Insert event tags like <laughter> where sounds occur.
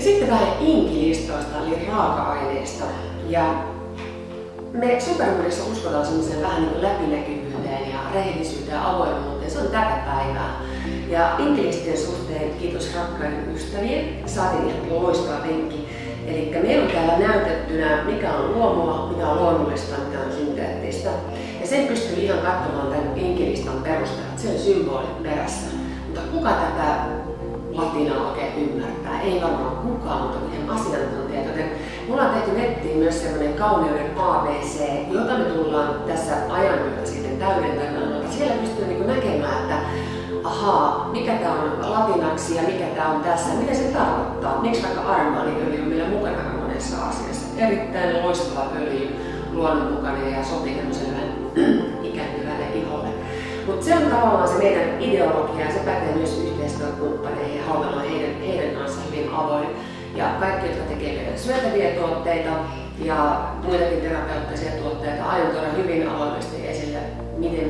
Ja sitten vähän inkilistoista, eli raaka-aineista. Ja me Supermoodissa uskotaan semmoiseen vähän niin läpinäkyvyyteen ja rehellisyyteen ja avoimuuteen. Se on tätä päivää. Ja inkilistien suhteen kiitos rakkaiden ystävien. Saatiin ihan loistava vinkki. Eli meillä on täällä näytettynä, mikä on luomua, mikä on luonnollista, mikä on synteettistä. Ja sen pystyy ihan katsomaan tämän inkilistan perusteella, se on symbolit perässä. Mutta kuka tätä ymmärtää? Ei varmaan kukaan, mutta ihan asiantuntijat. Joten mulla on tehty nettiin myös semmoinen kauneuden ABC, jota me tullaan tässä ajan myötä sitten täydentämään. Siellä pystyy niin näkemään, että ahaa, mikä tämä on latinaksi ja mikä tämä on tässä, mitä se tarkoittaa. Miksi vaikka armaaniöljy on meillä mukana monessa asiassa. Erittäin loistava öljy, luonnonmukainen ja sopii tämmöiselle <clears throat> ikääntyvälle iholle. Mutta se on tavallaan se meidän ideologia ja se pätee myös yhteistyökumppaneihin ja haluamme heidän, heidän ja kaikki, jotka tekevät syötäviä tuotteita ja muitakin terapeuttisia tuotteita, aion tuoda hyvin avoimesti esille, miten